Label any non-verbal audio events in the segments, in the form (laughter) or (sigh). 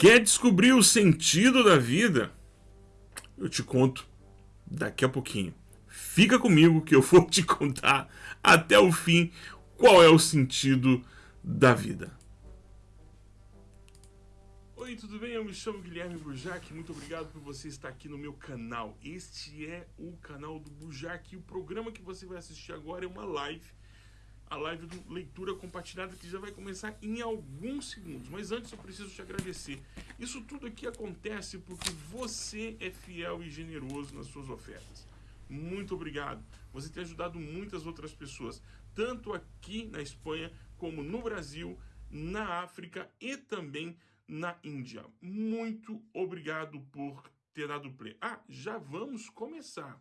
Quer descobrir o sentido da vida? Eu te conto daqui a pouquinho. Fica comigo que eu (laughs) vou te contar até o fim qual é o sentido da vida. Oi, tudo bem? Eu me chamo Guilherme Burjac. Muito obrigado por você estar aqui no meu canal. Este é o canal do Burjac e o programa que você vai assistir agora é uma live a live do Leitura Compartilhada que já vai começar em alguns segundos. Mas antes eu preciso te agradecer. Isso tudo aqui acontece porque você é fiel e generoso nas suas ofertas. Muito obrigado. Você tem ajudado muitas outras pessoas, tanto aqui na Espanha como no Brasil, na África e também na Índia. Muito obrigado por ter dado play. Ah, já vamos começar.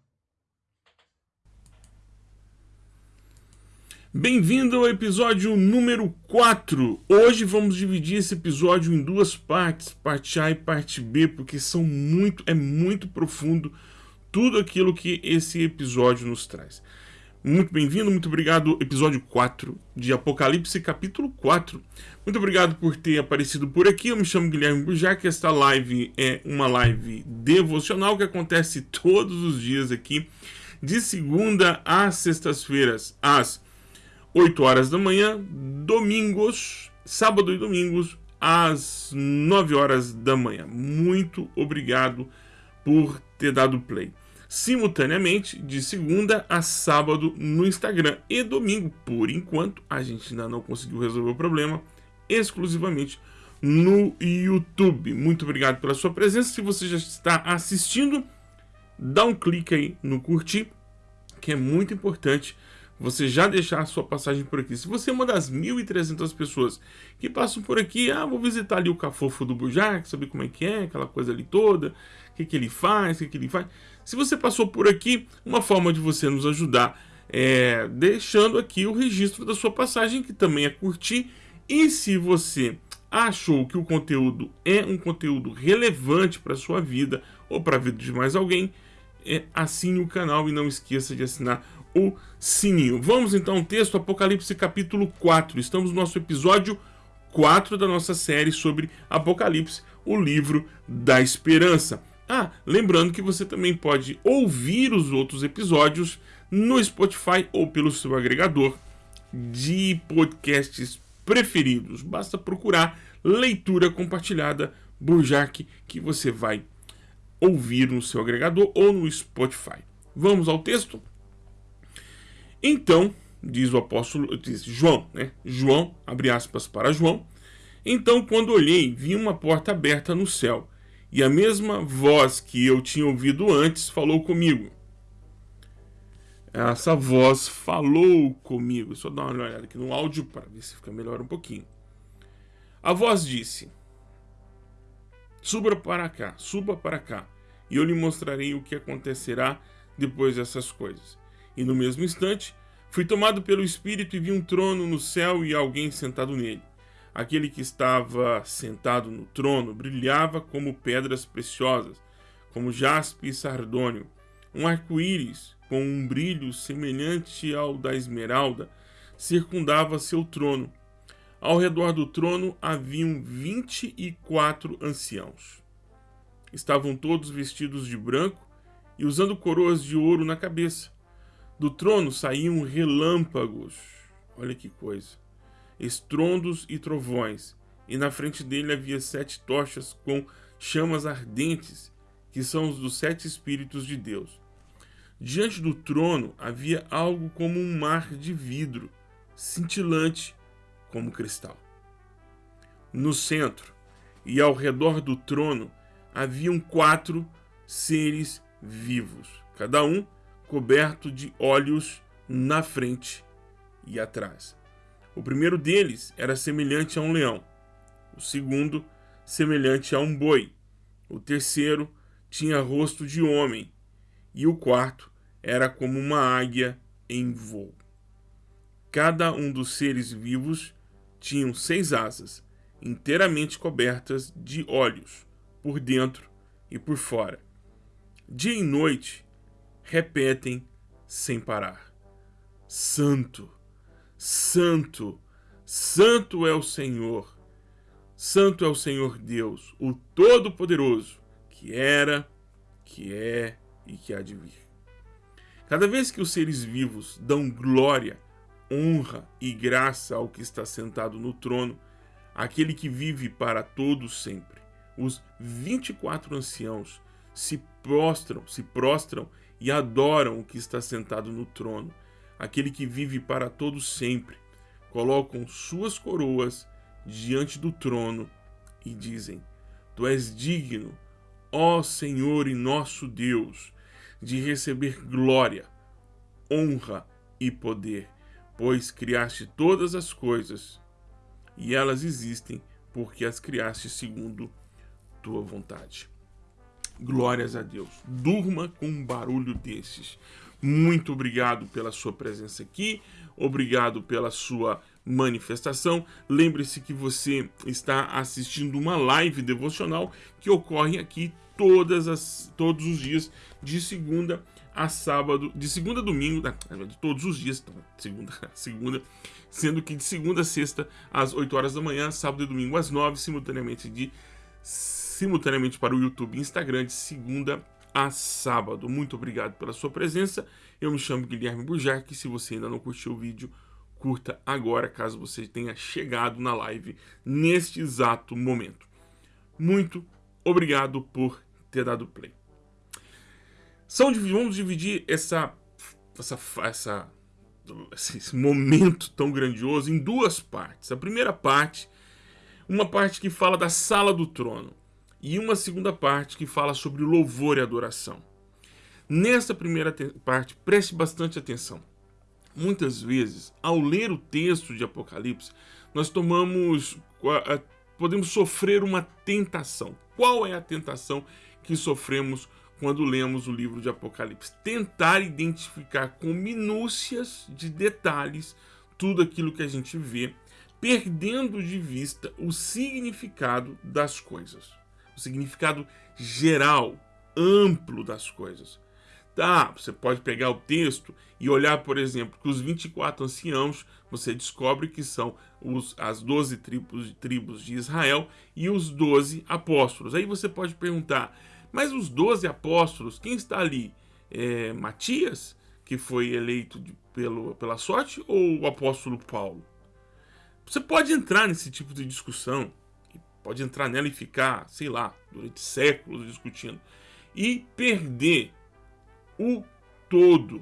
Bem-vindo ao episódio número 4. Hoje vamos dividir esse episódio em duas partes, parte A e parte B, porque são muito, é muito profundo tudo aquilo que esse episódio nos traz. Muito bem-vindo, muito obrigado. Episódio 4 de Apocalipse, capítulo 4. Muito obrigado por ter aparecido por aqui. Eu me chamo Guilherme Bujac. Esta live é uma live devocional que acontece todos os dias aqui, de segunda às sextas-feiras, às 8 horas da manhã, domingos, sábado e domingos, às 9 horas da manhã. Muito obrigado por ter dado play. Simultaneamente, de segunda a sábado no Instagram e domingo, por enquanto, a gente ainda não conseguiu resolver o problema, exclusivamente no YouTube. Muito obrigado pela sua presença. Se você já está assistindo, dá um clique aí no curtir, que é muito importante você já deixar a sua passagem por aqui. Se você é uma das 1.300 pessoas que passam por aqui, ah, vou visitar ali o cafofo do Bujac, saber como é que é, aquela coisa ali toda, o que, que ele faz, o que, que ele faz. Se você passou por aqui, uma forma de você nos ajudar é deixando aqui o registro da sua passagem, que também é curtir. E se você achou que o conteúdo é um conteúdo relevante para a sua vida ou para a vida de mais alguém, é, assine o canal e não esqueça de assinar o sininho. Vamos então ao texto Apocalipse capítulo 4. Estamos no nosso episódio 4 da nossa série sobre Apocalipse, o livro da esperança. Ah, lembrando que você também pode ouvir os outros episódios no Spotify ou pelo seu agregador de podcasts preferidos. Basta procurar Leitura Compartilhada Burjac que você vai ouvir no seu agregador ou no Spotify. Vamos ao texto? Então, diz o apóstolo, diz João, né? João, abre aspas para João. Então, quando olhei, vi uma porta aberta no céu, e a mesma voz que eu tinha ouvido antes falou comigo. Essa voz falou comigo. Só dar uma olhada aqui no áudio para ver se fica melhor um pouquinho. A voz disse: Suba para cá, suba para cá, e eu lhe mostrarei o que acontecerá depois dessas coisas. E no mesmo instante, fui tomado pelo Espírito e vi um trono no céu e alguém sentado nele. Aquele que estava sentado no trono brilhava como pedras preciosas, como jaspe e sardônio. Um arco-íris, com um brilho semelhante ao da esmeralda, circundava seu trono. Ao redor do trono haviam vinte e quatro anciãos. Estavam todos vestidos de branco e usando coroas de ouro na cabeça. Do trono saíam relâmpagos, olha que coisa, estrondos e trovões, e na frente dele havia sete tochas com chamas ardentes, que são os dos sete Espíritos de Deus. Diante do trono havia algo como um mar de vidro, cintilante como cristal. No centro e ao redor do trono haviam quatro seres vivos, cada um coberto de olhos na frente e atrás. O primeiro deles era semelhante a um leão, o segundo, semelhante a um boi, o terceiro tinha rosto de homem, e o quarto era como uma águia em voo. Cada um dos seres vivos tinham seis asas, inteiramente cobertas de olhos, por dentro e por fora. Dia e noite repetem sem parar: Santo, Santo, Santo é o Senhor. Santo é o Senhor Deus, o Todo-Poderoso, que era, que é e que há de vir. Cada vez que os seres vivos dão glória, honra e graça ao que está sentado no trono, aquele que vive para todos sempre, os 24 anciãos se prostram, se prostram e adoram o que está sentado no trono, aquele que vive para todos sempre, colocam suas coroas diante do trono e dizem: Tu és digno, ó Senhor e nosso Deus, de receber glória, honra e poder, pois criaste todas as coisas e elas existem porque as criaste segundo tua vontade. Glórias a Deus. Durma com um barulho desses. Muito obrigado pela sua presença aqui, obrigado pela sua manifestação. Lembre-se que você está assistindo uma live devocional que ocorre aqui todas as, todos os dias, de segunda a sábado, de segunda a domingo, de todos os dias, então, segunda segunda, sendo que de segunda a sexta às 8 horas da manhã, sábado e domingo às 9, simultaneamente de simultaneamente para o YouTube e Instagram de segunda a sábado. Muito obrigado pela sua presença. Eu me chamo Guilherme Bujarque. Se você ainda não curtiu o vídeo, curta agora, caso você tenha chegado na live neste exato momento. Muito obrigado por ter dado play. São, vamos dividir essa, essa, essa, esse momento tão grandioso em duas partes. A primeira parte, uma parte que fala da sala do trono e uma segunda parte que fala sobre louvor e adoração. Nessa primeira parte, preste bastante atenção. Muitas vezes, ao ler o texto de Apocalipse, nós tomamos, podemos sofrer uma tentação. Qual é a tentação que sofremos quando lemos o livro de Apocalipse? Tentar identificar com minúcias de detalhes tudo aquilo que a gente vê, perdendo de vista o significado das coisas, o significado geral, amplo das coisas. Tá, você pode pegar o texto e olhar, por exemplo, que os 24 anciãos, você descobre que são os, as 12 tribos, tribos de Israel e os 12 apóstolos. Aí você pode perguntar, mas os 12 apóstolos, quem está ali? É Matias, que foi eleito de, pelo, pela sorte, ou o apóstolo Paulo? Você pode entrar nesse tipo de discussão, pode entrar nela e ficar, sei lá, durante séculos discutindo, e perder o todo.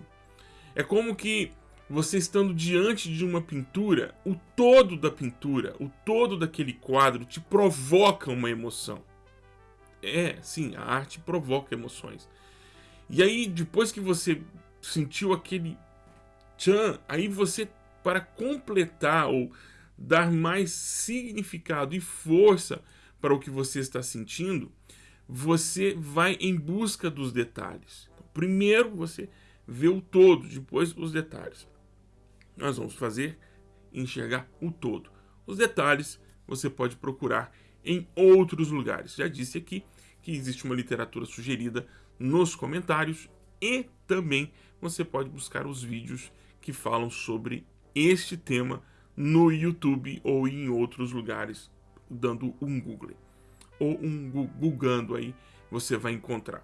É como que você estando diante de uma pintura, o todo da pintura, o todo daquele quadro te provoca uma emoção. É, sim, a arte provoca emoções. E aí, depois que você sentiu aquele tchan, aí você, para completar ou dar mais significado e força para o que você está sentindo, você vai em busca dos detalhes. Primeiro você vê o todo, depois os detalhes. Nós vamos fazer enxergar o todo. Os detalhes você pode procurar em outros lugares. Já disse aqui que existe uma literatura sugerida nos comentários e também você pode buscar os vídeos que falam sobre este tema no YouTube ou em outros lugares, dando um Google ou um googando aí, você vai encontrar.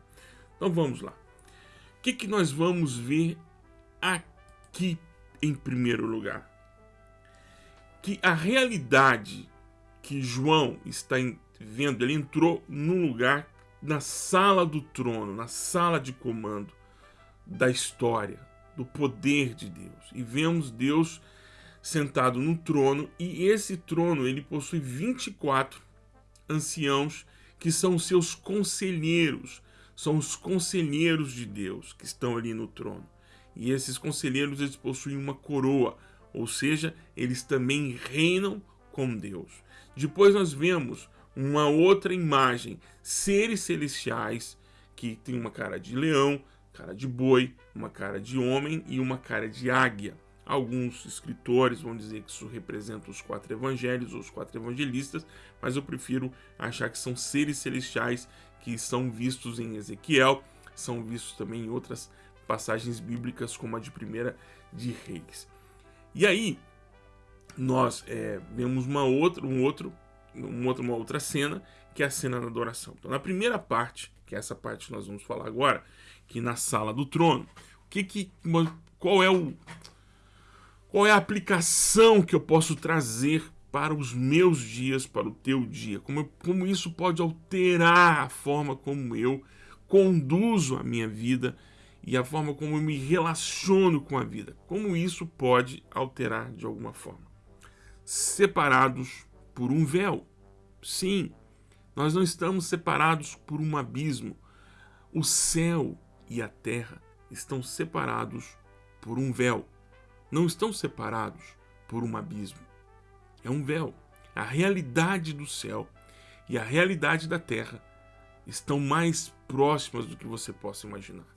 Então vamos lá que, que nós vamos ver aqui em primeiro lugar? Que a realidade que João está vendo, ele entrou num lugar na sala do trono, na sala de comando da história, do poder de Deus. E vemos Deus sentado no trono, e esse trono ele possui 24 anciãos que são seus conselheiros, são os conselheiros de Deus que estão ali no trono. E esses conselheiros eles possuem uma coroa, ou seja, eles também reinam com Deus. Depois nós vemos uma outra imagem, seres celestiais que tem uma cara de leão, cara de boi, uma cara de homem e uma cara de águia. Alguns escritores vão dizer que isso representa os quatro evangelhos ou os quatro evangelistas, mas eu prefiro achar que são seres celestiais que são vistos em Ezequiel, são vistos também em outras passagens bíblicas, como a de primeira de Reis. E aí, nós é, vemos uma outra, um outro uma outra, uma outra cena, que é a cena da adoração. Então, na primeira parte, que é essa parte que nós vamos falar agora, que na sala do trono, o que que, qual é o qual é a aplicação que eu posso trazer para os meus dias, para o teu dia? Como, como isso pode alterar a forma como eu conduzo a minha vida e a forma como eu me relaciono com a vida? Como isso pode alterar de alguma forma? Separados por um véu. Sim, nós não estamos separados por um abismo. O céu e a terra estão separados por um véu. Não estão separados por um abismo. É um véu. A realidade do céu e a realidade da terra estão mais próximas do que você possa imaginar.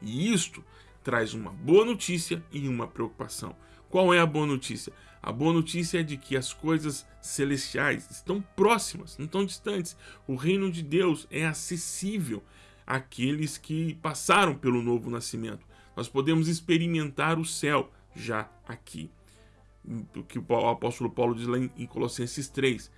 E isto traz uma boa notícia e uma preocupação. Qual é a boa notícia? A boa notícia é de que as coisas celestiais estão próximas, não estão distantes. O reino de Deus é acessível àqueles que passaram pelo novo nascimento. Nós podemos experimentar o céu já aqui. O que o apóstolo Paulo diz lá em Colossenses 3.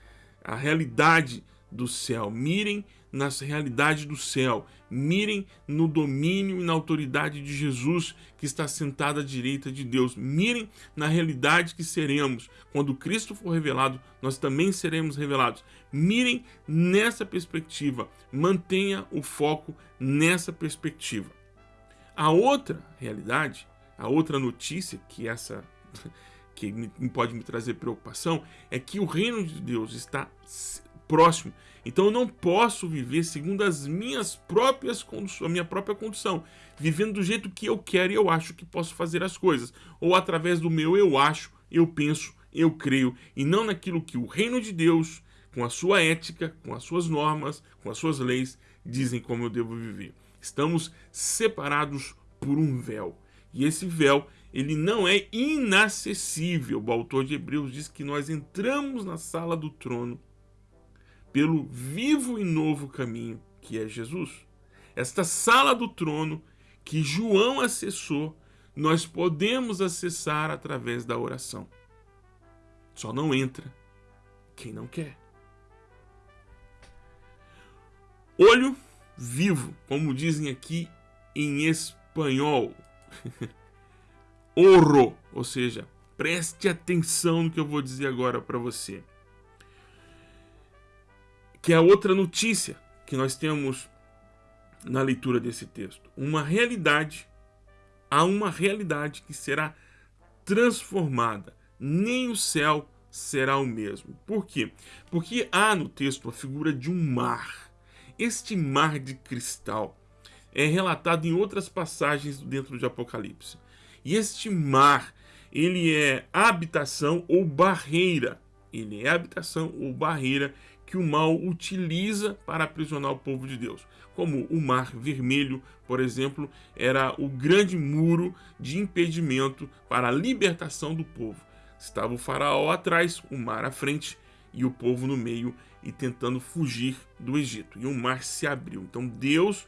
A realidade do céu. Mirem na realidade do céu. Mirem no domínio e na autoridade de Jesus, que está sentado à direita de Deus. Mirem na realidade que seremos. Quando Cristo for revelado, nós também seremos revelados. Mirem nessa perspectiva. Mantenha o foco nessa perspectiva. A outra realidade, a outra notícia que essa (laughs) que pode me trazer preocupação é que o reino de Deus está próximo. Então eu não posso viver segundo as minhas próprias condições, a minha própria condição, vivendo do jeito que eu quero e eu acho que posso fazer as coisas, ou através do meu eu acho, eu penso, eu creio, e não naquilo que o reino de Deus, com a sua ética, com as suas normas, com as suas leis, dizem como eu devo viver. Estamos separados por um véu. E esse véu, ele não é inacessível. O autor de Hebreus diz que nós entramos na sala do trono pelo vivo e novo caminho que é Jesus. Esta sala do trono que João acessou, nós podemos acessar através da oração. Só não entra quem não quer. Olho vivo, como dizem aqui em espanhol. (laughs) Oro, ou seja, preste atenção no que eu vou dizer agora para você que é a outra notícia que nós temos na leitura desse texto. Uma realidade, há uma realidade que será transformada. Nem o céu será o mesmo. Por quê? Porque há no texto a figura de um mar. Este mar de cristal é relatado em outras passagens dentro de Apocalipse. E este mar, ele é habitação ou barreira. Ele é habitação ou barreira que o mal utiliza para aprisionar o povo de Deus. Como o Mar Vermelho, por exemplo, era o grande muro de impedimento para a libertação do povo. Estava o faraó atrás, o mar à frente e o povo no meio e tentando fugir do Egito. E o mar se abriu. Então Deus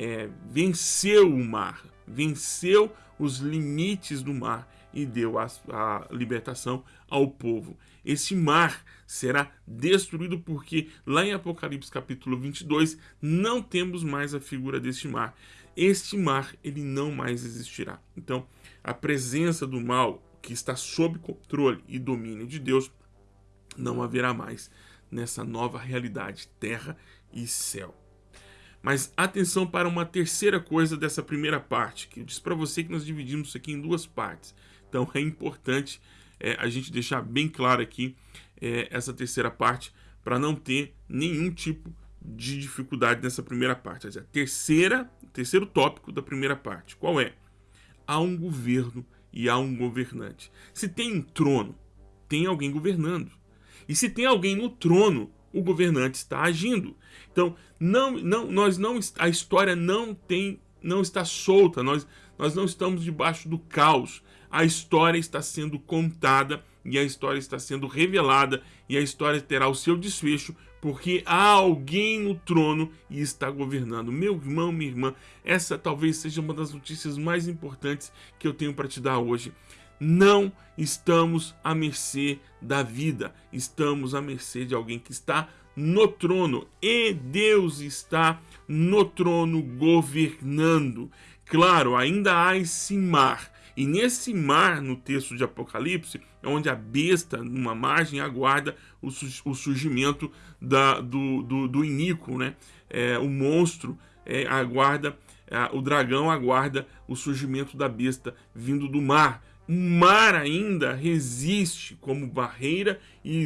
é, venceu o mar, venceu os limites do mar e deu a, a libertação ao povo. Esse mar será destruído porque lá em Apocalipse capítulo 22 não temos mais a figura deste mar. Este mar ele não mais existirá. Então a presença do mal que está sob controle e domínio de Deus não haverá mais nessa nova realidade terra e céu. Mas atenção para uma terceira coisa dessa primeira parte, que eu disse para você que nós dividimos isso aqui em duas partes. Então é importante é, a gente deixar bem claro aqui é, essa terceira parte para não ter nenhum tipo de dificuldade nessa primeira parte. Quer dizer, a terceira, terceiro tópico da primeira parte, qual é? Há um governo e há um governante. Se tem um trono, tem alguém governando. E se tem alguém no trono, o governante está agindo. Então, não, não, nós não, a história não tem, não está solta. Nós, nós não estamos debaixo do caos a história está sendo contada e a história está sendo revelada e a história terá o seu desfecho porque há alguém no trono e está governando. Meu irmão, minha irmã, essa talvez seja uma das notícias mais importantes que eu tenho para te dar hoje. não estamos à mercê da vida, estamos à mercê de alguém que está no trono e Deus está no trono governando. Claro, ainda há esse mar. E nesse mar, no texto de Apocalipse, é onde a besta, numa margem, aguarda o, surgimento da, do, do, do né? É, o monstro é, aguarda, é, o dragão aguarda o surgimento da besta vindo do mar. O mar ainda resiste como barreira e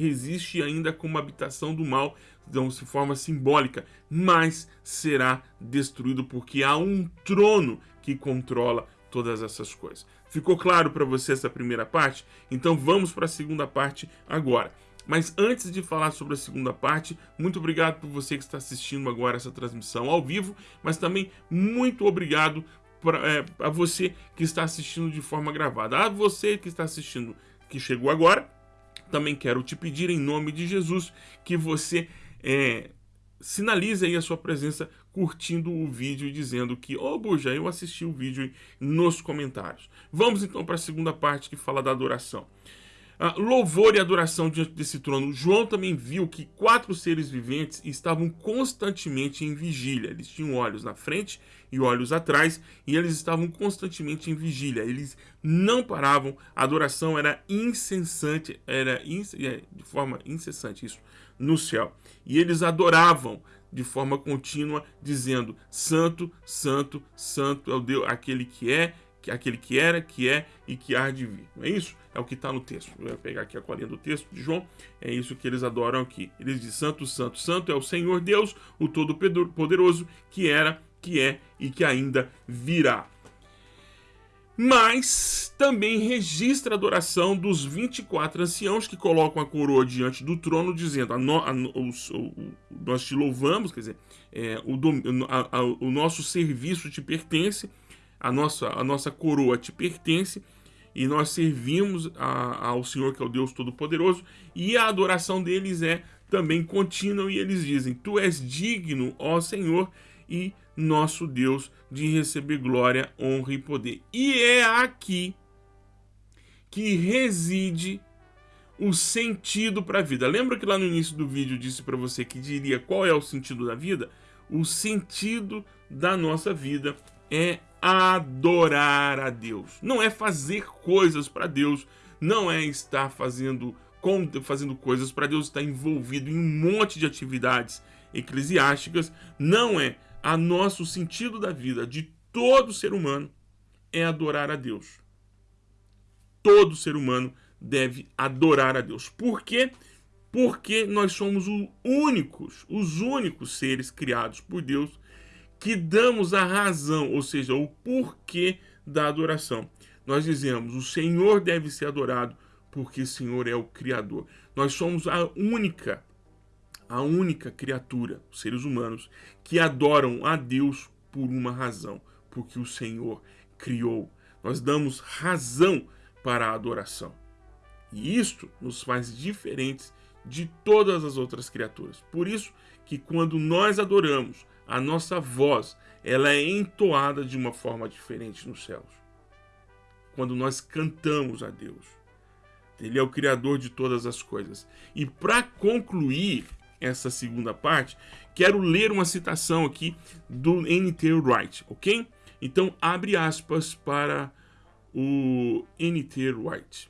resiste ainda como habitação do mal, então de forma simbólica, mas será destruído porque há um trono que controla todas essas coisas. Ficou claro para você essa primeira parte? Então vamos para a segunda parte agora. Mas antes de falar sobre a segunda parte, muito obrigado por você que está assistindo agora essa transmissão ao vivo, mas também muito obrigado é, a você que está assistindo de forma gravada. A você que está assistindo, que chegou agora, também quero te pedir em nome de Jesus que você é, sinalize aí a sua presença curtindo o vídeo e dizendo que, ô oh, Buja, eu assisti o vídeo nos comentários. Vamos então para a segunda parte que fala da adoração. Louvor e adoração diante desse trono. João também viu que quatro seres viventes estavam constantemente em vigília. Eles tinham olhos na frente e olhos atrás, e eles estavam constantemente em vigília. Eles não paravam, a adoração era incessante, era inc é, de forma incessante isso no céu. E eles adoravam de forma contínua, dizendo: Santo, Santo, Santo é o Deus, aquele que é, aquele que era, que é e que há de vir. Não é isso? É o que está no texto. Eu vou pegar aqui a colinha do texto de João. É isso que eles adoram aqui. Eles dizem: Santo, Santo, Santo é o Senhor Deus, o Todo-Poderoso, que era, que é e que ainda virá. Mas também registra a adoração dos 24 anciãos que colocam a coroa diante do trono, dizendo: a no, a, o, o, Nós te louvamos, quer dizer, é, o, a, o nosso serviço te pertence a nossa, a nossa coroa te pertence e nós servimos a, ao Senhor que é o Deus Todo-Poderoso e a adoração deles é também contínua e eles dizem, Tu és digno, ó Senhor, e nosso Deus, de receber glória, honra e poder. E é aqui que reside o sentido para a vida. Lembra que lá no início do vídeo eu disse para você que diria qual é o sentido da vida? O sentido da nossa vida é adorar a Deus. Não é fazer coisas para Deus, não é estar fazendo, fazendo coisas para Deus, estar envolvido em um monte de atividades eclesiásticas, não é. A nosso sentido da vida de todo ser humano é adorar a Deus. Todo ser humano deve adorar a Deus. Por quê? Porque nós somos os únicos, os únicos seres criados por Deus que damos a razão, ou seja, o porquê da adoração. Nós dizemos, o Senhor deve ser adorado porque o Senhor é o Criador. Nós somos a única, a única criatura, seres humanos, que adoram a Deus por uma razão, porque o Senhor criou. Nós damos razão para a adoração. E isto nos faz diferentes de todas as outras criaturas. Por isso que quando nós adoramos, a nossa voz ela é entoada de uma forma diferente nos céus. Quando nós cantamos a Deus. Ele é o Criador de todas as coisas. E para concluir essa segunda parte, quero ler uma citação aqui do N.T. Wright, ok? Então, abre aspas para o N.T. Wright.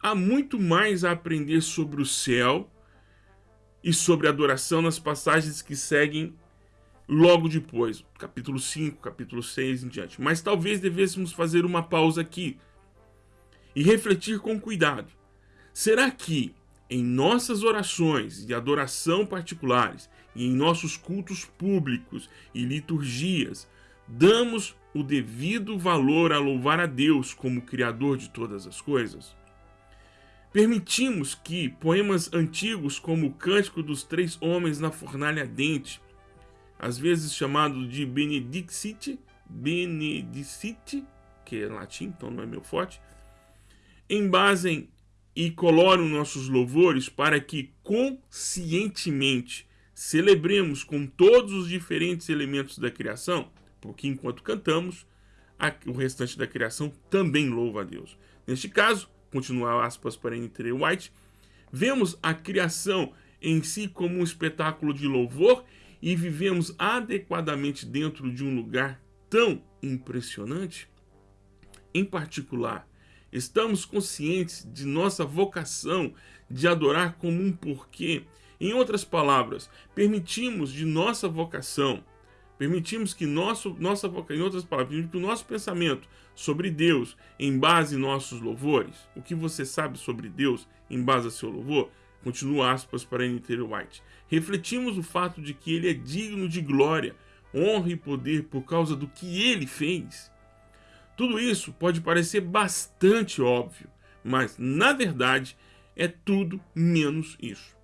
Há muito mais a aprender sobre o céu e sobre adoração nas passagens que seguem logo depois, capítulo 5, capítulo 6 em diante. Mas talvez devêssemos fazer uma pausa aqui e refletir com cuidado. Será que em nossas orações de adoração particulares e em nossos cultos públicos e liturgias, damos o devido valor a louvar a Deus como Criador de todas as coisas? Permitimos que poemas antigos como o Cântico dos Três Homens na Fornalha Ardente às vezes chamado de Benedicite, Benedicite, que é latim, então não é meu forte, embasem e coloram nossos louvores para que conscientemente celebremos com todos os diferentes elementos da criação, porque enquanto cantamos, o restante da criação também louva a Deus. Neste caso, continuar aspas para N.T. White, vemos a criação em si como um espetáculo de louvor e vivemos adequadamente dentro de um lugar tão impressionante? Em particular, estamos conscientes de nossa vocação de adorar como um porquê. Em outras palavras, permitimos de nossa vocação Permitimos que nosso, nossa em outras palavras, que o nosso pensamento sobre Deus em base em nossos louvores, o que você sabe sobre Deus em base a seu louvor, continua aspas para N.T. White. Refletimos o fato de que ele é digno de glória, honra e poder por causa do que ele fez. Tudo isso pode parecer bastante óbvio, mas na verdade é tudo menos isso.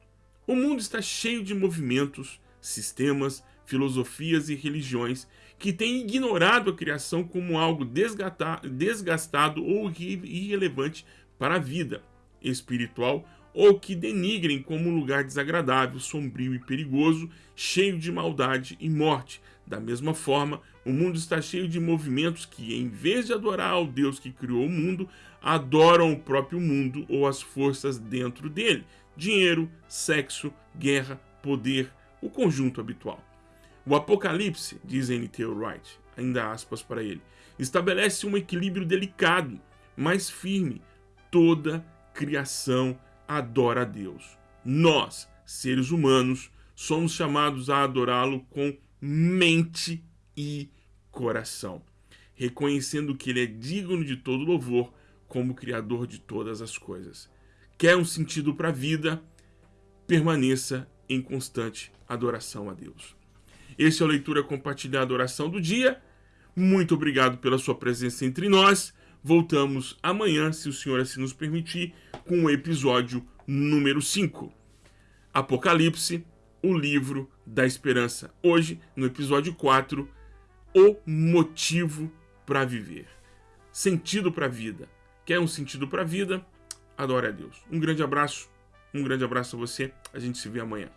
O mundo está cheio de movimentos, sistemas, filosofias e religiões que têm ignorado a criação como algo desgastado ou irrelevante para a vida espiritual ou que denigrem como um lugar desagradável, sombrio e perigoso, cheio de maldade e morte. Da mesma forma, o mundo está cheio de movimentos que, em vez de adorar ao Deus que criou o mundo, adoram o próprio mundo ou as forças dentro dele. Dinheiro, sexo, guerra, poder, o conjunto habitual. O Apocalipse, diz N.T. Wright, ainda aspas para ele, estabelece um equilíbrio delicado, mas firme. Toda criação adora a Deus. Nós, seres humanos, somos chamados a adorá-lo com mente e coração, reconhecendo que ele é digno de todo louvor como Criador de todas as coisas. Quer um sentido para a vida? Permaneça em constante adoração a Deus. Esse é o Leitura Compartilhada Oração do Dia. Muito obrigado pela sua presença entre nós. Voltamos amanhã, se o Senhor assim nos permitir, com o episódio número 5. Apocalipse, o livro da esperança. Hoje, no episódio 4, o motivo para viver. Sentido para a vida. Quer um sentido para a vida? Adore a Deus. Um grande abraço. Um grande abraço a você. A gente se vê amanhã.